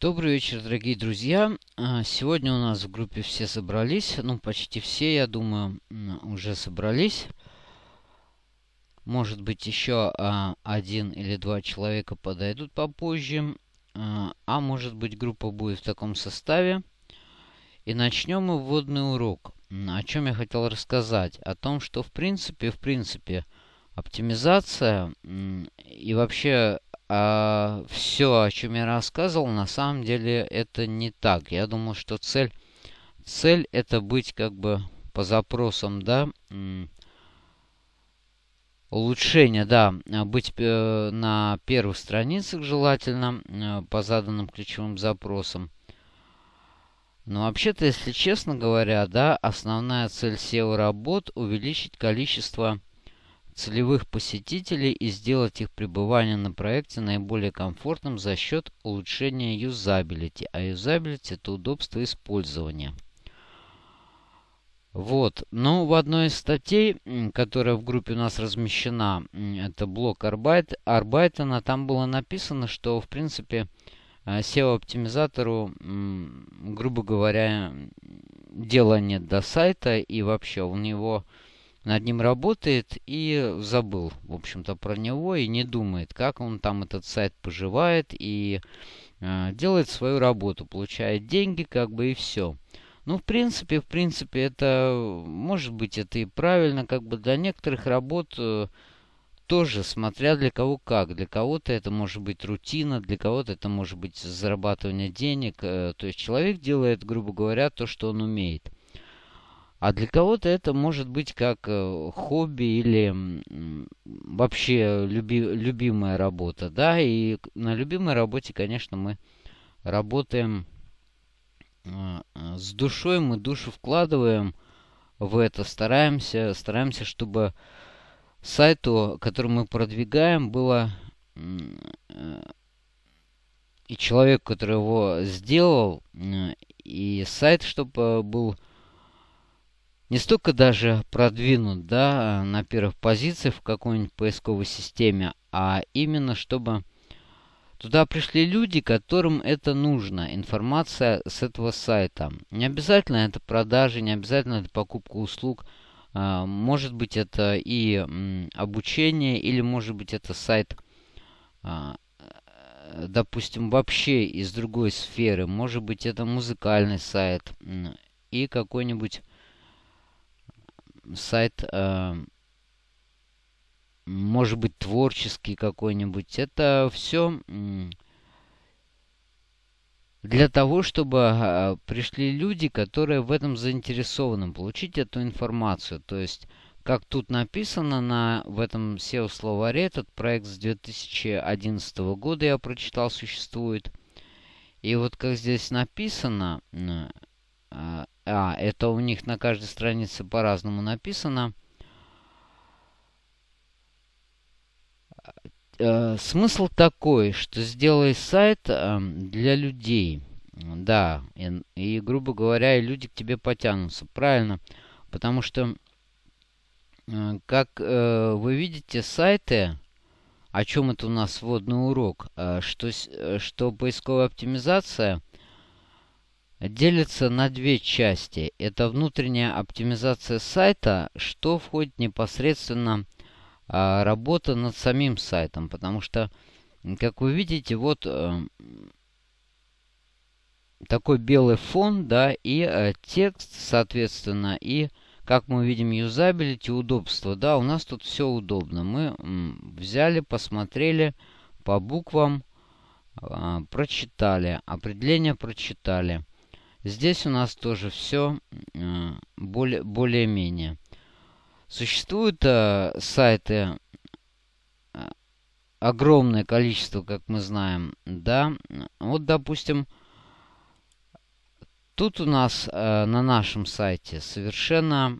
Добрый вечер, дорогие друзья. А, сегодня у нас в группе все собрались. Ну, почти все, я думаю, уже собрались. Может быть, еще а, один или два человека подойдут попозже. А, а может быть, группа будет в таком составе. И начнем мы вводный урок. О чем я хотел рассказать? О том, что в принципе, в принципе, оптимизация и вообще а, все, о чем я рассказывал, на самом деле это не так. Я думал, что цель, цель это быть как бы по запросам, да, улучшение, да, быть э, на первых страницах желательно э, по заданным ключевым запросам. Но вообще-то, если честно говоря, да, основная цель SEO-работ увеличить количество целевых посетителей и сделать их пребывание на проекте наиболее комфортным за счет улучшения юзабилити. А юзабилити это удобство использования. Вот. Ну, в одной из статей, которая в группе у нас размещена, это блок Арбайт, Арбайтона, там было написано, что, в принципе, э, SEO-оптимизатору, грубо говоря, дела нет до сайта, и вообще у него над ним работает и забыл, в общем-то, про него и не думает, как он там этот сайт поживает и э, делает свою работу, получает деньги, как бы и все. Ну, в принципе, в принципе, это, может быть, это и правильно, как бы для некоторых работ э, тоже, смотря для кого как. Для кого-то это может быть рутина, для кого-то это может быть зарабатывание денег. Э, то есть человек делает, грубо говоря, то, что он умеет. А для кого-то это может быть как э, хобби или вообще люби, любимая работа, да, и на любимой работе, конечно, мы работаем э, э, с душой, мы душу вкладываем в это, стараемся, стараемся, чтобы сайту, который мы продвигаем, было и человек, который его сделал, и сайт, чтобы был не столько даже продвинут да, на первых позициях в какой-нибудь поисковой системе, а именно чтобы туда пришли люди, которым это нужно, информация с этого сайта. Не обязательно это продажи, не обязательно это покупка услуг. А, может быть это и обучение, или может быть это сайт, а, допустим, вообще из другой сферы. Может быть это музыкальный сайт и какой-нибудь сайт, э, может быть, творческий какой-нибудь. Это все для того, чтобы э, пришли люди, которые в этом заинтересованы, получить эту информацию. То есть, как тут написано на, в этом SEO-словаре, этот проект с 2011 года я прочитал, существует. И вот как здесь написано, а, это у них на каждой странице по-разному написано. Э, смысл такой, что сделай сайт э, для людей. Да, и, и, грубо говоря, и люди к тебе потянутся. Правильно. Потому что, э, как вы видите, сайты, о чем это у нас вводный урок, что, что поисковая оптимизация – делится на две части. Это внутренняя оптимизация сайта, что входит непосредственно а, работа над самим сайтом. Потому что, как вы видите, вот а, такой белый фон, да, и а, текст, соответственно, и, как мы видим, юзабилити, удобство. Да, у нас тут все удобно. Мы взяли, посмотрели по буквам, а, прочитали, определение прочитали. Здесь у нас тоже все э, более, более-менее. Существуют э, сайты э, огромное количество, как мы знаем, да. Вот, допустим, тут у нас э, на нашем сайте совершенно,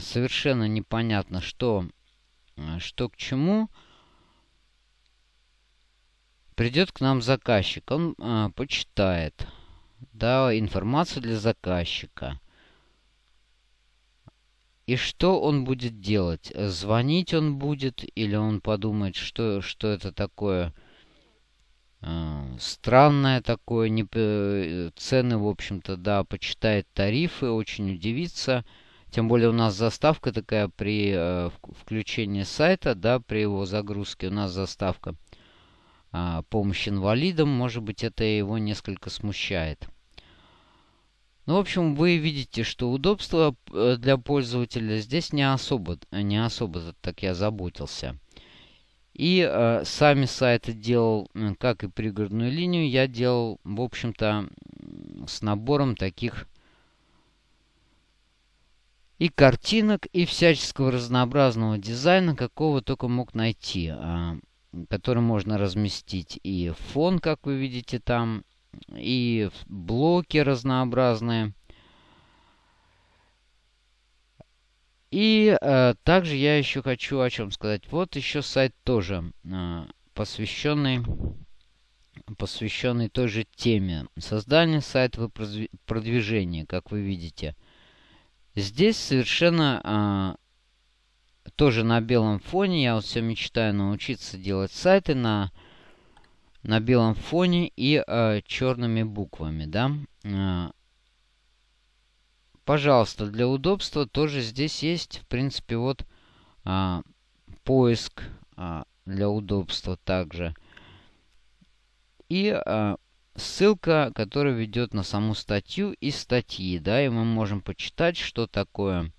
совершенно непонятно, что, э, что к чему. Придет к нам заказчик, он э, почитает да, информацию для заказчика. И что он будет делать? Звонить он будет или он подумает, что, что это такое? А, странное такое, не, цены, в общем-то, да, почитает тарифы, очень удивится. Тем более у нас заставка такая при э, включении сайта, да, при его загрузке у нас заставка э, помощь инвалидам. Может быть, это его несколько смущает. Ну, в общем, вы видите, что удобство э, для пользователя здесь не особо, не особо так я заботился. И э, сами сайты делал, как и пригородную линию, я делал, в общем-то, с набором таких и картинок, и всяческого разнообразного дизайна, какого только мог найти, а, который можно разместить. И фон, как вы видите там, и блоки разнообразные. И э, также я еще хочу о чем сказать. Вот еще сайт тоже э, посвященный посвященный той же теме. Создание сайта и продвижения, как вы видите. Здесь совершенно а, тоже на белом фоне. Я вот все мечтаю научиться делать сайты на, на белом фоне и а, черными буквами, да. А, пожалуйста, для удобства тоже здесь есть, в принципе, вот а, поиск а, для удобства также. И а, ссылка, которая ведет на саму статью из статьи, да, и мы можем почитать, что такое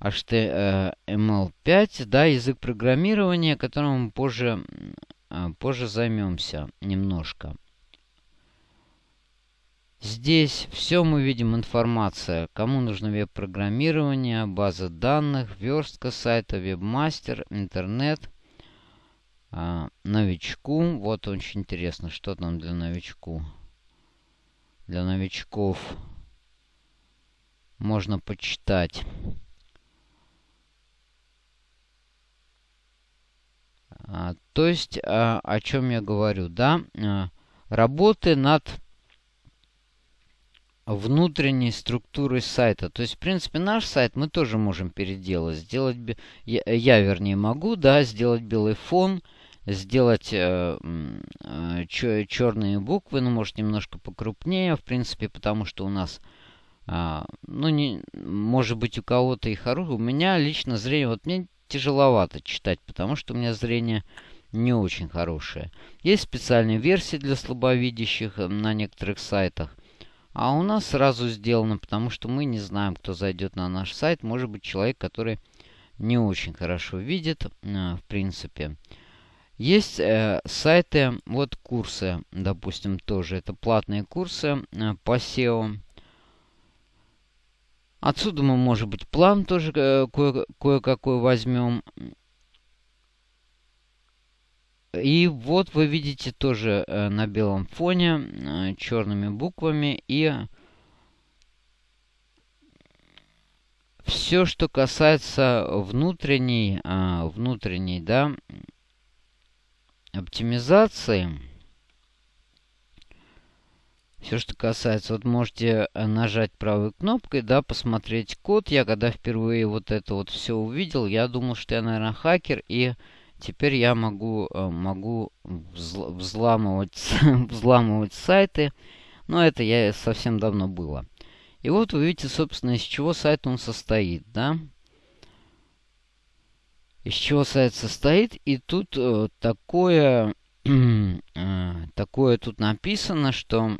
HTML5, да, язык программирования, которым мы позже, а, позже займемся немножко. Здесь все мы видим информация, кому нужно веб-программирование, база данных, верстка сайта, вебмастер, интернет – а, новичку. Вот очень интересно, что там для новичку. Для новичков можно почитать. То есть, а, о чем я говорю, да? А, работы над внутренней структурой сайта. То есть, в принципе, наш сайт мы тоже можем переделать. Сделать, я, вернее, могу, да, сделать белый фон – сделать э, э, черные буквы, ну, может, немножко покрупнее, в принципе, потому что у нас, ну, не, может быть, у кого-то и хорошее. У меня лично зрение, вот мне тяжеловато читать, потому что у меня зрение не очень хорошее. Есть специальные версии для слабовидящих э, на некоторых сайтах. А у нас сразу сделано, потому что мы не знаем, кто зайдет на наш сайт. Может быть, человек, который не очень хорошо видит, э, в принципе. Есть э, сайты, вот курсы, допустим, тоже. Это платные курсы по SEO. Отсюда мы, может быть, план тоже э, кое-какой возьмем. И вот вы видите тоже э, на белом фоне э, черными буквами и все, что касается внутренней, э, внутренней, да, оптимизации. Все, что касается, вот можете э, нажать правой кнопкой, да, посмотреть код. Я когда впервые вот это вот все увидел, я думал, что я, наверное, хакер, и теперь я могу, э, могу взламывать, взламывать сайты. Но это я совсем давно было. И вот вы видите, собственно, из чего сайт он состоит, да из чего сайт состоит. И тут э, такое, э, такое тут написано, что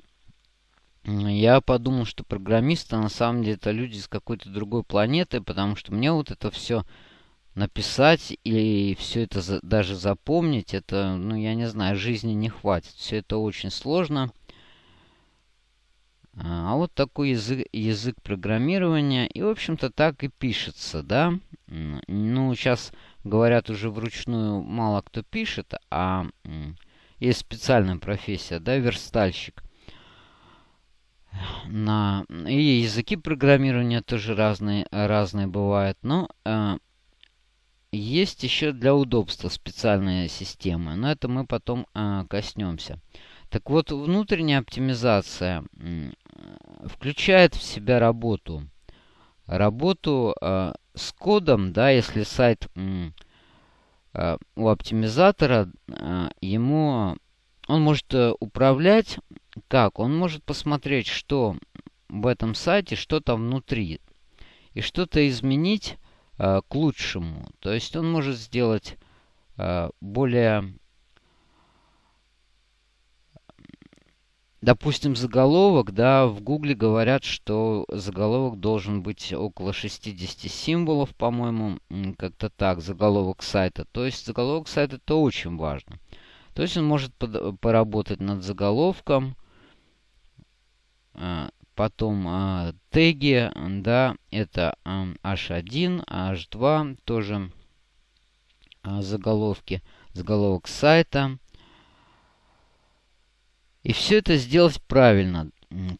я подумал, что программисты на самом деле это люди с какой-то другой планеты, потому что мне вот это все написать и все это за, даже запомнить, это, ну, я не знаю, жизни не хватит. Все это очень сложно. А вот такой язык, язык программирования. И, в общем-то, так и пишется, да. Ну, сейчас говорят, уже вручную мало кто пишет, а есть специальная профессия, да, верстальщик. На... И языки программирования тоже разные, разные бывают. Но э, есть еще для удобства специальные системы. Но это мы потом э, коснемся. Так вот, внутренняя оптимизация включает в себя работу. Работу э, с кодом, да, если сайт э, у оптимизатора, э, ему может э, управлять как? Он может посмотреть, что в этом сайте, что там внутри. И что-то изменить э, к лучшему. То есть он может сделать э, более Допустим, заголовок, да, в Гугле говорят, что заголовок должен быть около 60 символов, по-моему, как-то так, заголовок сайта. То есть заголовок сайта это очень важно. То есть он может под, поработать над заголовком, потом а, теги, да, это а, H1, H2, тоже а, заголовки, заголовок сайта. И все это сделать правильно,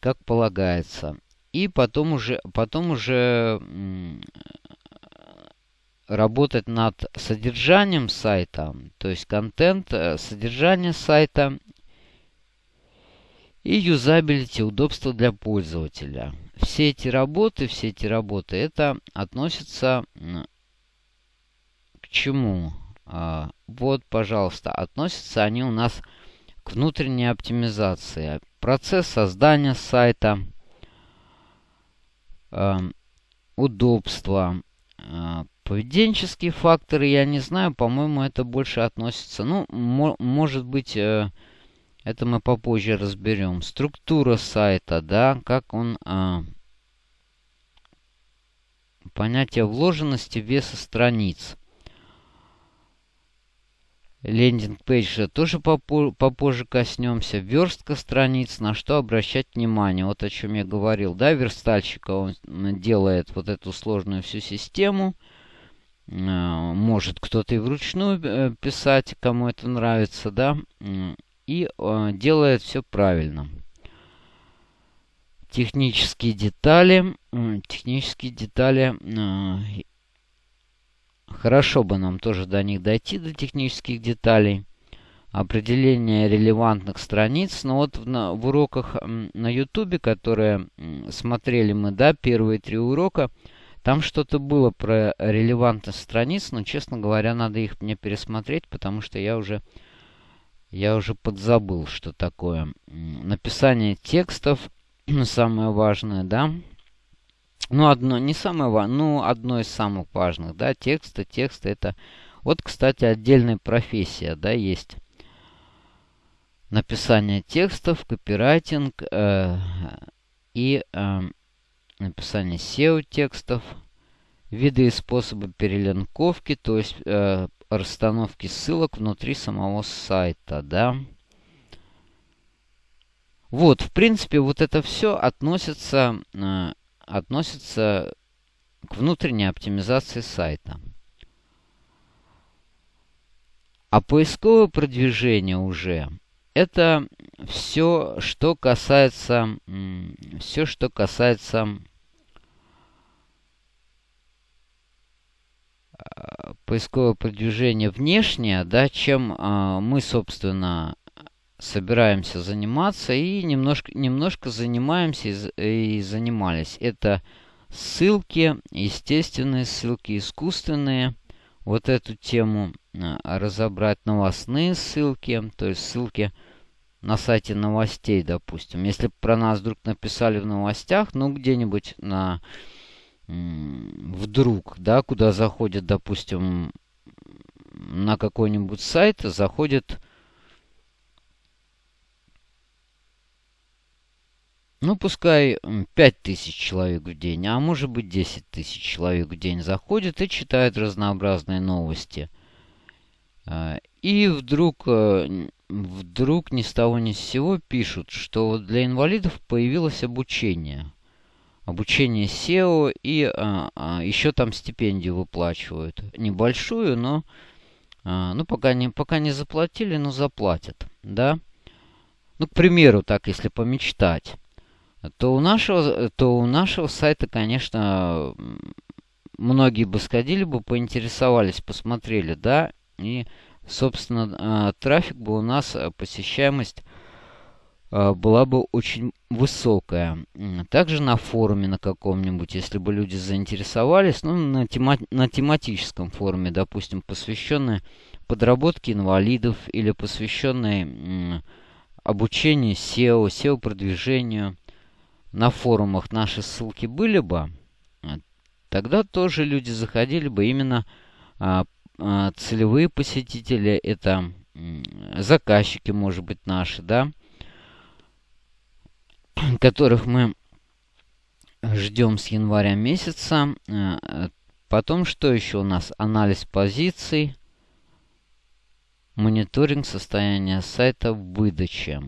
как полагается. И потом уже, потом уже работать над содержанием сайта, то есть контент, э, содержание сайта и юзабилити, удобство для пользователя. Все эти работы, все эти работы, это относится к чему? А, вот, пожалуйста, относятся они у нас к внутренней оптимизации. Процесс создания сайта, э, удобство, э, поведенческие факторы, я не знаю, по-моему, это больше относится. Ну, мо может быть, э, это мы попозже разберем. Структура сайта, да, как он... Э, понятие вложенности веса страниц. Лендинг пейдж тоже попозже коснемся. Верстка страниц, на что обращать внимание. Вот о чем я говорил. Да, верстальщика он делает вот эту сложную всю систему. Э, может кто-то и вручную э, писать, кому это нравится, да. И э, делает все правильно. Технические детали. Технические детали Хорошо бы нам тоже до них дойти, до технических деталей. Определение релевантных страниц. Но вот в, на, в уроках на YouTube, которые смотрели мы, да, первые три урока, там что-то было про релевантность страниц, но, честно говоря, надо их мне пересмотреть, потому что я уже, я уже подзабыл, что такое. Написание текстов, самое важное, да, ну, одно, не самое важное, ну, одно из самых важных, да, тексты, тексты это... Вот, кстати, отдельная профессия, да, есть. Написание текстов, копирайтинг э, и э, написание SEO-текстов, виды и способы перелинковки, то есть э, расстановки ссылок внутри самого сайта, да. Вот, в принципе, вот это все относится э, относится к внутренней оптимизации сайта. А поисковое продвижение уже это все, что касается, все, что касается поискового продвижения внешнее, да, чем э, мы, собственно, собираемся заниматься и немножко, немножко занимаемся и, и занимались. Это ссылки, естественные ссылки, искусственные. Вот эту тему а, разобрать новостные ссылки, то есть ссылки на сайте новостей, допустим. Если про нас вдруг написали в новостях, ну где-нибудь на вдруг, да, куда заходит, допустим, на какой-нибудь сайт, заходит Ну, пускай 5000 человек в день, а может быть 10 тысяч человек в день заходят и читают разнообразные новости. А, и вдруг, э, вдруг ни с того ни с сего пишут, что для инвалидов появилось обучение. Обучение SEO и а, а, еще там стипендию выплачивают. Небольшую, но а, ну, пока не, пока не заплатили, но заплатят. Да? Ну, к примеру, так, если помечтать то у нашего, то у нашего сайта, конечно, многие бы сходили бы, поинтересовались, посмотрели, да, и, собственно, а, трафик бы у нас, а, посещаемость была бы очень высокая. Также на форуме на каком-нибудь, если бы люди заинтересовались, ну, на, тема на тематическом форуме, допустим, посвященный подработке инвалидов или посвященный обучению SEO, SEO-продвижению на форумах. Наши ссылки были бы, тогда тоже люди заходили бы именно а, а, целевые посетители, это заказчики, может быть, наши, да, которых мы ждем с января месяца. Э, потом, что еще у нас? Анализ позиций, мониторинг состояния сайта в выдаче.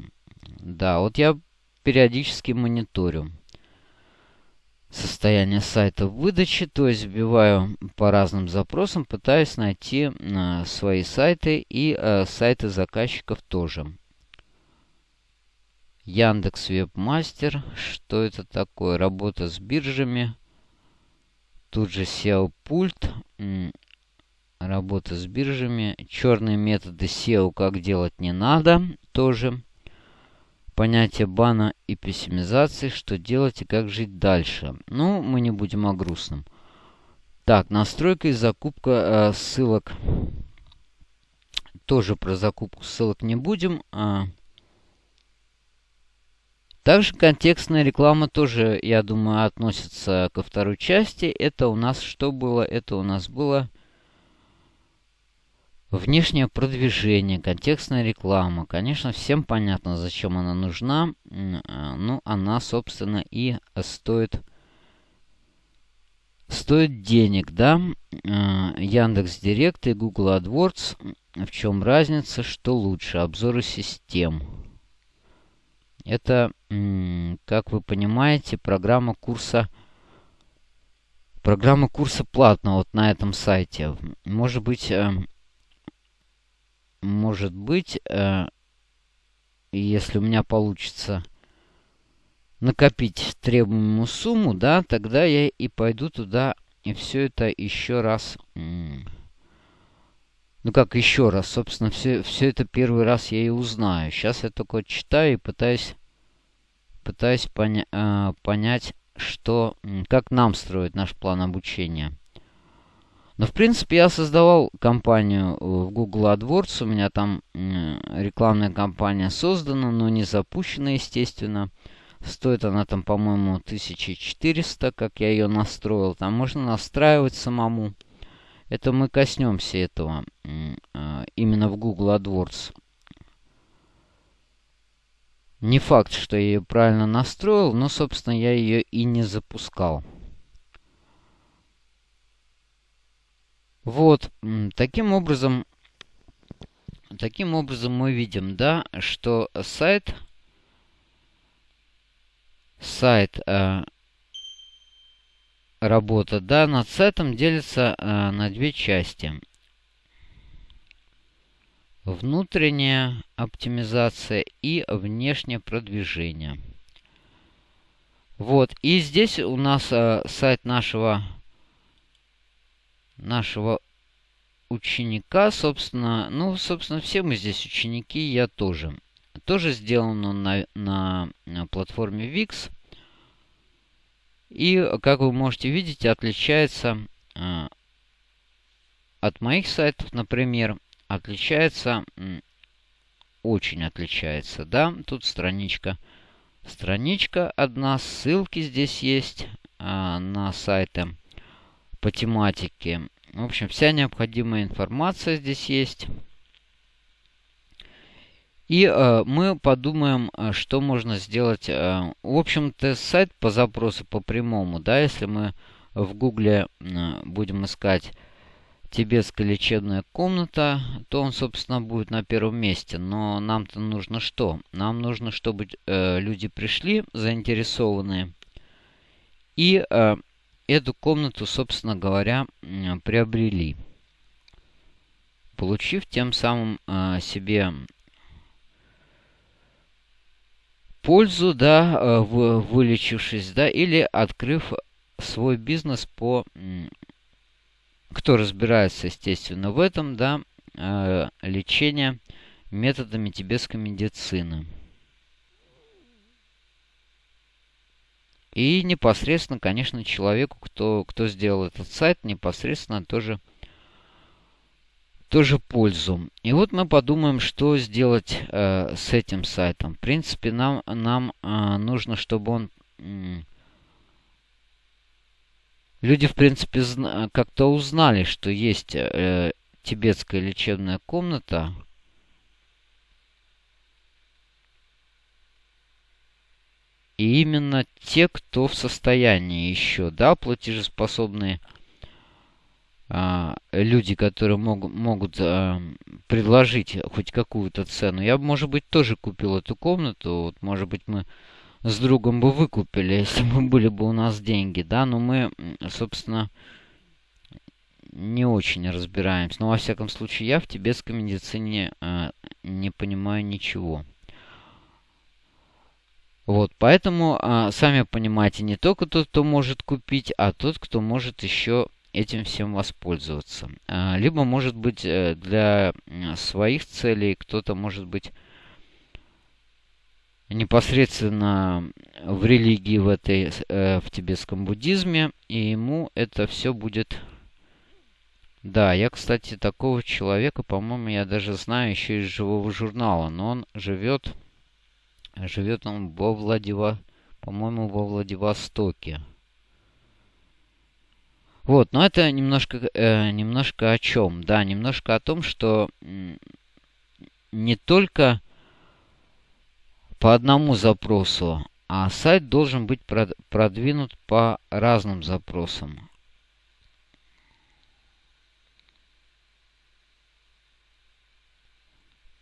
Да, вот я периодически мониторю состояние сайта в выдаче, то есть вбиваю по разным запросам, пытаюсь найти э, свои сайты и э, сайты заказчиков тоже. Яндекс Вебмастер. Что это такое? Работа с биржами. Тут же SEO пульт. Работа с биржами. Черные методы SEO как делать не надо. Тоже. Понятие бана и пессимизации. Что делать и как жить дальше. Ну, мы не будем о грустном. Так, настройка и закупка э, ссылок. Тоже про закупку ссылок не будем. А также контекстная реклама тоже, я думаю, относится ко второй части. Это у нас что было? Это у нас было внешнее продвижение, контекстная реклама. Конечно, всем понятно, зачем она нужна. А, ну, она, собственно, и стоит стоит денег, да? А, Яндекс Директ и Google AdWords. В чем разница? Что лучше? Обзоры систем. Это, как вы понимаете, программа курса программа курса платная вот на этом сайте. Может быть, э, может быть, э, если у меня получится накопить требуемую сумму, да, тогда я и пойду туда и все это еще раз... Ну как еще раз? Собственно, все, все это первый раз я и узнаю. Сейчас я только читаю и пытаюсь пытаюсь поня э, понять, что, как нам строить наш план обучения. Но, в принципе, я создавал компанию в Google AdWords. У меня там э, рекламная кампания создана, но не запущена, естественно. Стоит она там, по-моему, 1400, как я ее настроил. Там можно настраивать самому. Это мы коснемся этого э, именно в Google AdWords. Не факт, что я ее правильно настроил, но, собственно, я ее и не запускал. Вот, таким образом, таким образом мы видим, да, что сайт, сайт, э, работа, да, над сайтом делится э, на две части. Внутренняя оптимизация и внешнее продвижение. Вот, и здесь у нас э, сайт нашего, нашего ученика, собственно, ну, собственно, все мы здесь ученики, я тоже. Тоже сделан он на, на, на платформе VIX. И, как вы можете видеть, отличается э, от моих сайтов, например, отличается, очень отличается, да, тут страничка. Страничка одна, ссылки здесь есть а, на сайты по тематике. В общем, вся необходимая информация здесь есть. И э, мы подумаем, а, что можно сделать. Э, в общем-то, сайт по запросу по прямому, да, если мы в гугле э, будем искать тибетская лечебная комната, то он, собственно, будет на первом месте. Но нам-то нужно что? Нам нужно, чтобы э, люди пришли, заинтересованные, и э, эту комнату, собственно говоря, э, приобрели. Получив тем самым э, себе пользу, да, э, вылечившись, да, или открыв свой бизнес по кто разбирается, естественно, в этом, да, э, лечение методами тибетской медицины. И непосредственно, конечно, человеку, кто, кто сделал этот сайт, непосредственно тоже тоже пользу. И вот мы подумаем, что сделать э, с этим сайтом. В принципе, нам, нам э, нужно, чтобы он... Э, люди, в принципе, как-то узнали, что есть э, тибетская лечебная комната. И именно те, кто в состоянии еще, да, платежеспособные а, люди, которые мог, могут а, предложить хоть какую-то цену. Я может быть, тоже купил эту комнату. Вот, может быть, мы с другом бы выкупили, если бы были бы у нас деньги, да, но мы, собственно, не очень разбираемся. Но, во всяком случае, я в тибетской медицине э, не понимаю ничего. Вот, поэтому, э, сами понимаете, не только тот, кто может купить, а тот, кто может еще этим всем воспользоваться. А, либо, может быть, э, для своих целей кто-то, может быть, непосредственно в религии в этой, э, в тибетском буддизме, и ему это все будет... Да, я, кстати, такого человека, по-моему, я даже знаю еще из живого журнала, но он живет, живет он во Владива, по-моему, во Владивостоке. Вот, но это немножко, э, немножко о чем? Да, немножко о том, что не только по одному запросу, а сайт должен быть продвинут по разным запросам.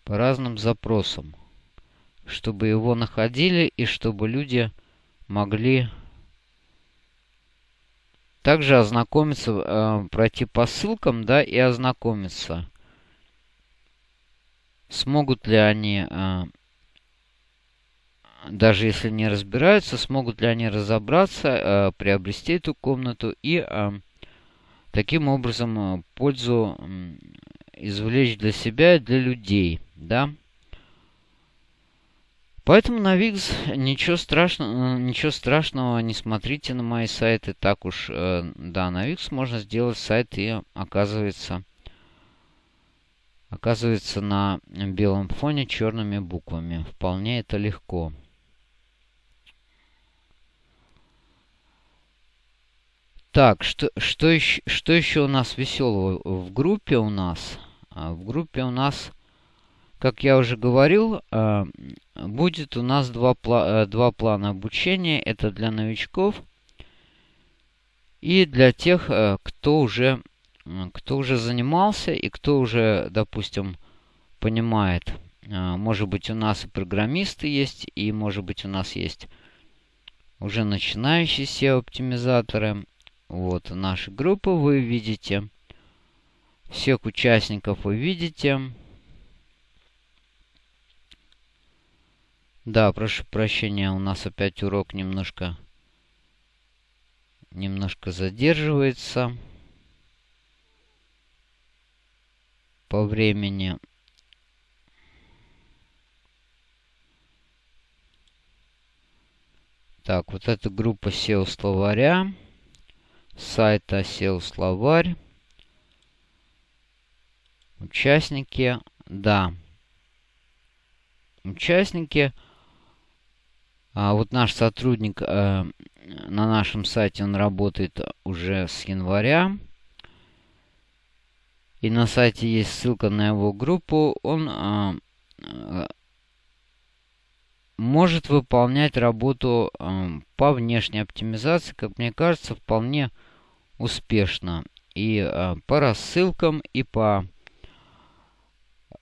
По разным запросам. Чтобы его находили и чтобы люди могли также ознакомиться, э, пройти по ссылкам, да, и ознакомиться. Смогут ли они, э, даже если не разбираются, смогут ли они разобраться, э, приобрести эту комнату и э, таким образом э, пользу извлечь для себя и для людей, да. Поэтому на Викс ничего страшного, ничего страшного не смотрите на мои сайты. Так уж, да, на Викс можно сделать сайт и оказывается, оказывается на белом фоне черными буквами. Вполне это легко. Так, что, что, еще, что еще у нас веселого в группе у нас? А, в группе у нас как я уже говорил, э, будет у нас два, э, два плана обучения. Это для новичков и для тех, э, кто уже, кто уже занимался и кто уже, допустим, понимает. Может быть, у нас и программисты есть, и может быть, у нас есть уже начинающие SEO-оптимизаторы. Вот наша группа вы видите. Всех участников вы видите. Да, прошу прощения, у нас опять урок немножко немножко задерживается по времени. Так, вот эта группа SEO словаря, сайта SEO словарь, участники, да, участники – а вот наш сотрудник э, на нашем сайте, он работает уже с января. И на сайте есть ссылка на его группу. Он э, э, может выполнять работу э, по внешней оптимизации, как мне кажется, вполне успешно. И э, по рассылкам, и по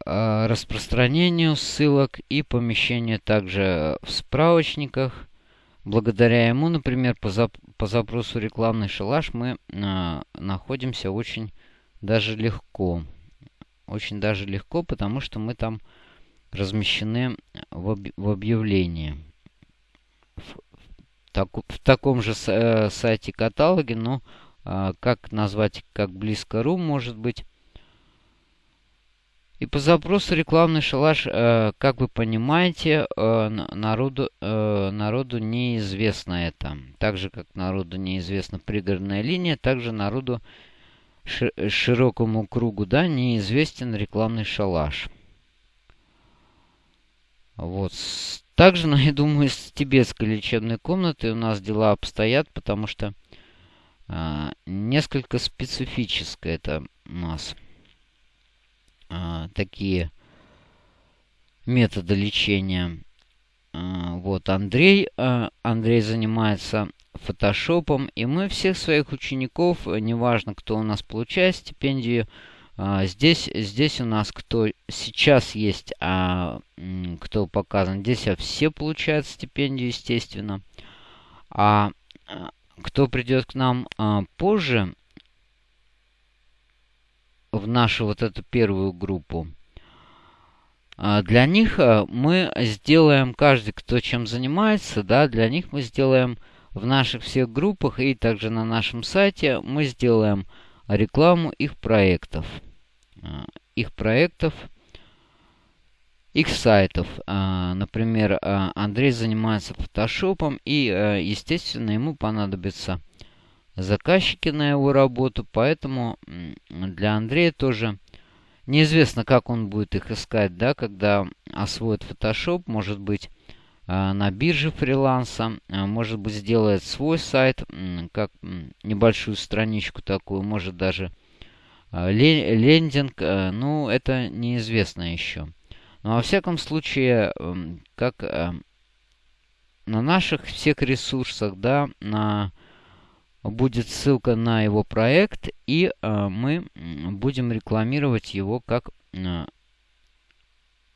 Э, распространению ссылок и помещению также в справочниках. Благодаря ему, например, по, зап по запросу рекламный шалаш мы э, находимся очень даже легко. Очень даже легко, потому что мы там размещены в, об в объявлении. В, так в таком же э, сайте каталоге, но как назвать, как близко.ру может быть и по запросу рекламный шалаш, э, как вы понимаете, э, народу, э, народу неизвестно это. Так же, как народу неизвестна пригородная линия, также народу широкому кругу, да, неизвестен рекламный шалаш. Вот. Также, ну, я думаю, с тибетской лечебной комнатой у нас дела обстоят, потому что а, несколько специфическое это у нас а, такие методы лечения. А, вот Андрей, а, Андрей занимается фотошопом, и мы всех своих учеников, неважно, кто у нас получает стипендию, а, здесь, здесь у нас кто сейчас есть, а кто показан, здесь все получают стипендию, естественно. А кто придет к нам а, позже, в нашу вот эту первую группу, а, для них а, мы сделаем, каждый, кто чем занимается, да, для них мы сделаем в наших всех группах и также на нашем сайте мы сделаем рекламу их проектов. А, их проектов их сайтов. А, например, а, Андрей занимается фотошопом, и, а, естественно, ему понадобятся заказчики на его работу, поэтому для Андрея тоже неизвестно, как он будет их искать, да, когда освоит Photoshop, может быть, на бирже фриланса, может быть, сделает свой сайт, как небольшую страничку такую, может даже лендинг, ну, это неизвестно еще. Но во всяком случае, эм, как эм, на наших всех ресурсах, да, на будет ссылка на его проект, и э, мы будем рекламировать его как, э,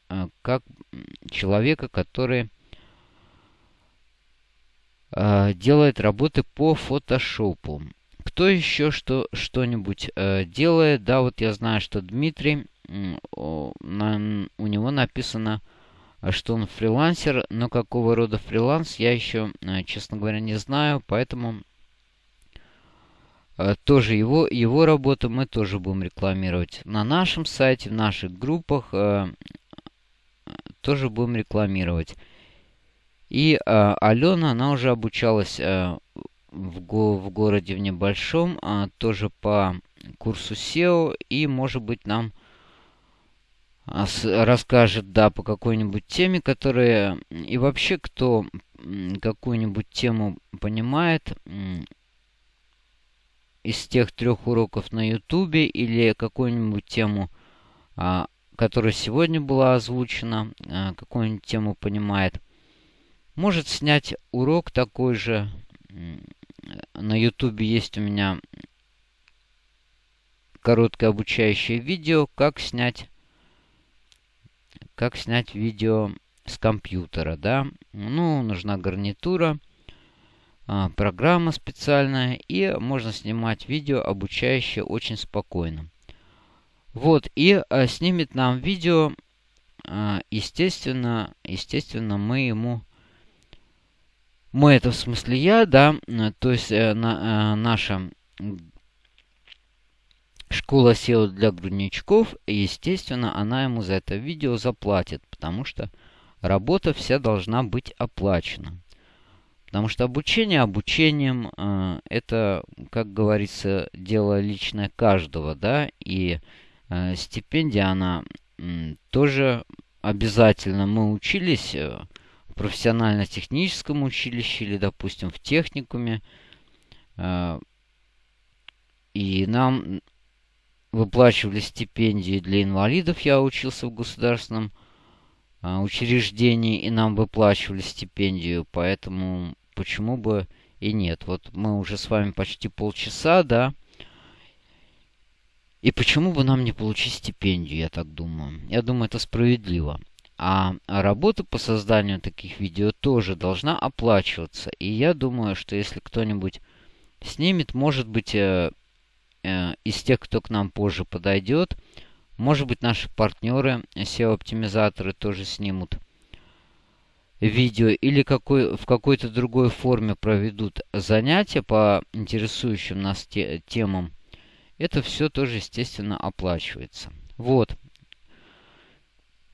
э, как человека, который делает работы по фотошопу. Кто еще что, что-нибудь делает? Да, вот я знаю, что Дмитрий у него написано, что он фрилансер, но какого рода фриланс я еще, э, честно говоря, не знаю, поэтому э, тоже его, его работу мы тоже будем рекламировать. На нашем сайте, в наших группах э, тоже будем рекламировать. И э, Алена, она уже обучалась э, в, го в городе в небольшом, э, тоже по курсу SEO, и, может быть, нам расскажет, да, по какой-нибудь теме, которая... И вообще, кто какую-нибудь тему понимает из тех трех уроков на ютубе или какую-нибудь тему, а, которая сегодня была озвучена, а, какую-нибудь тему понимает, может снять урок такой же. На ютубе есть у меня короткое обучающее видео, как снять как снять видео с компьютера, да. Ну, нужна гарнитура, а, программа специальная, и можно снимать видео обучающее очень спокойно. Вот, и а, снимет нам видео, а, естественно, естественно, мы ему... Мы это в смысле я, да, то есть э, на, э, наша Школа SEO для грудничков, естественно, она ему за это видео заплатит, потому что работа вся должна быть оплачена. Потому что обучение обучением, э, это, как говорится, дело личное каждого, да, и э, стипендия, она э, тоже обязательно. Мы учились в профессионально-техническом училище или, допустим, в техникуме, э, и нам выплачивали стипендии для инвалидов. Я учился в государственном а, учреждении, и нам выплачивали стипендию, поэтому почему бы и нет. Вот мы уже с вами почти полчаса, да. И почему бы нам не получить стипендию, я так думаю. Я думаю, это справедливо. А работа по созданию таких видео тоже должна оплачиваться. И я думаю, что если кто-нибудь снимет, может быть, э, Э, из тех, кто к нам позже подойдет. Может быть, наши партнеры, SEO-оптимизаторы, тоже снимут видео или какой, в какой-то другой форме проведут занятия по интересующим нас те, темам. Это все тоже, естественно, оплачивается. Вот.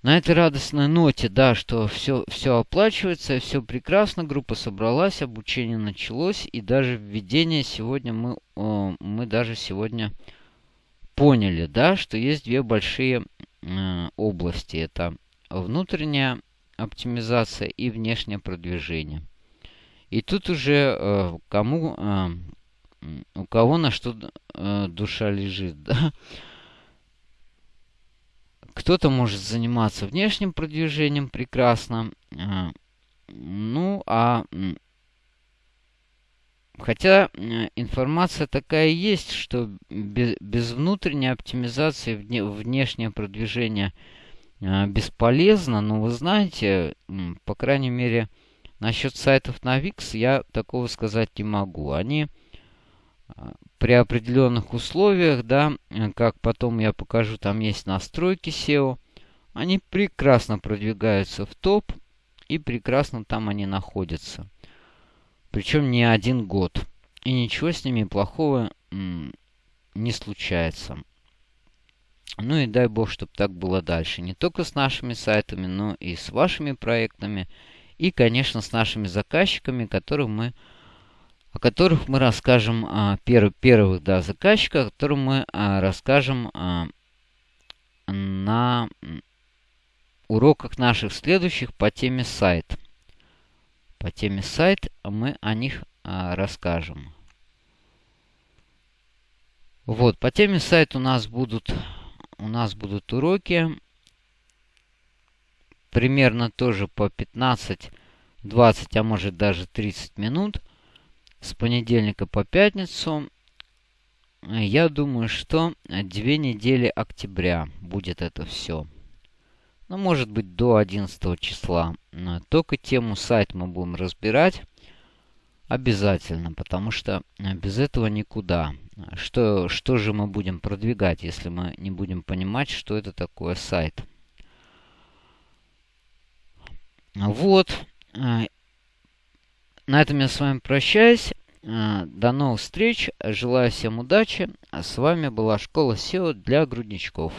На этой радостной ноте, да, что все, все оплачивается, все прекрасно, группа собралась, обучение началось, и даже введение сегодня мы, мы даже сегодня поняли, да, что есть две большие э, области. Это внутренняя оптимизация и внешнее продвижение. И тут уже э, кому, э, у кого на что э, душа лежит, да. Кто-то может заниматься внешним продвижением прекрасно. Э, ну, а Хотя информация такая есть, что без, внутренней оптимизации вне, внешнее продвижение э, бесполезно. Но вы знаете, по крайней мере, насчет сайтов на Wix я такого сказать не могу. Они э, при определенных условиях, да, как потом я покажу, там есть настройки SEO, они прекрасно продвигаются в топ и прекрасно там они находятся. Причем не один год. И ничего с ними плохого не случается. Ну и дай бог, чтобы так было дальше. Не только с нашими сайтами, но и с вашими проектами. И, конечно, с нашими заказчиками, которых мы, о которых мы расскажем, а, пер, первых да, заказчиков, о которых мы а, расскажем а, на уроках наших следующих по теме сайт по теме сайт, мы о них расскажем. Вот, по теме сайт у нас будут, у нас будут уроки. Примерно тоже по 15, 20, а может даже 30 минут. С понедельника по пятницу. Я думаю, что две недели октября будет это все ну, может быть, до 11 числа. Только тему сайт мы будем разбирать обязательно, потому что э, без этого никуда. Что, что же мы будем продвигать, если мы не будем понимать, что это такое сайт? Вот. Э, на этом я с вами прощаюсь. Э, до новых встреч. Желаю всем удачи. А с вами была школа SEO для грудничков.